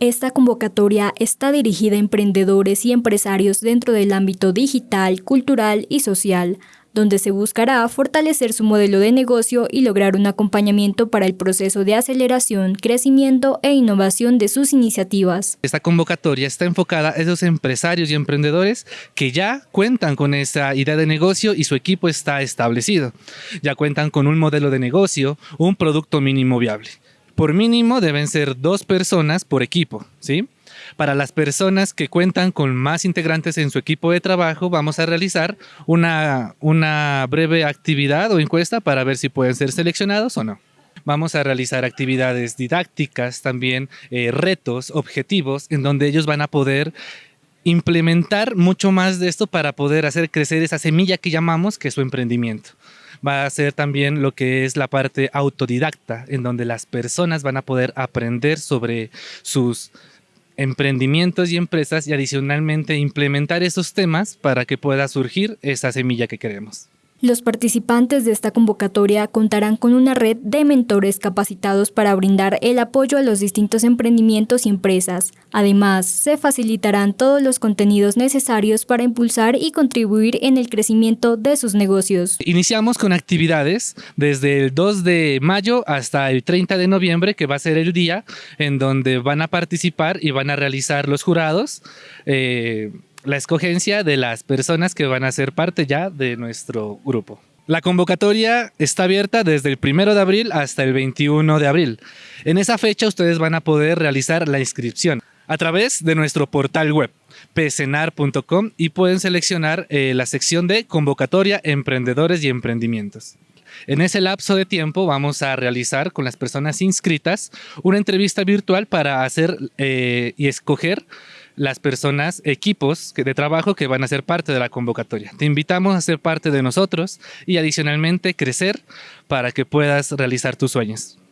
Esta convocatoria está dirigida a emprendedores y empresarios dentro del ámbito digital, cultural y social, donde se buscará fortalecer su modelo de negocio y lograr un acompañamiento para el proceso de aceleración, crecimiento e innovación de sus iniciativas. Esta convocatoria está enfocada a esos empresarios y emprendedores que ya cuentan con esa idea de negocio y su equipo está establecido. Ya cuentan con un modelo de negocio, un producto mínimo viable. Por mínimo deben ser dos personas por equipo, ¿sí? Para las personas que cuentan con más integrantes en su equipo de trabajo, vamos a realizar una, una breve actividad o encuesta para ver si pueden ser seleccionados o no. Vamos a realizar actividades didácticas, también eh, retos, objetivos, en donde ellos van a poder implementar mucho más de esto para poder hacer crecer esa semilla que llamamos que es su emprendimiento. Va a ser también lo que es la parte autodidacta, en donde las personas van a poder aprender sobre sus emprendimientos y empresas y adicionalmente implementar esos temas para que pueda surgir esa semilla que queremos. Los participantes de esta convocatoria contarán con una red de mentores capacitados para brindar el apoyo a los distintos emprendimientos y empresas. Además, se facilitarán todos los contenidos necesarios para impulsar y contribuir en el crecimiento de sus negocios. Iniciamos con actividades desde el 2 de mayo hasta el 30 de noviembre, que va a ser el día en donde van a participar y van a realizar los jurados. Eh, la escogencia de las personas que van a ser parte ya de nuestro grupo. La convocatoria está abierta desde el 1 de abril hasta el 21 de abril. En esa fecha ustedes van a poder realizar la inscripción a través de nuestro portal web pcenar.com y pueden seleccionar eh, la sección de convocatoria emprendedores y emprendimientos. En ese lapso de tiempo vamos a realizar con las personas inscritas una entrevista virtual para hacer eh, y escoger las personas, equipos de trabajo que van a ser parte de la convocatoria. Te invitamos a ser parte de nosotros y adicionalmente crecer para que puedas realizar tus sueños.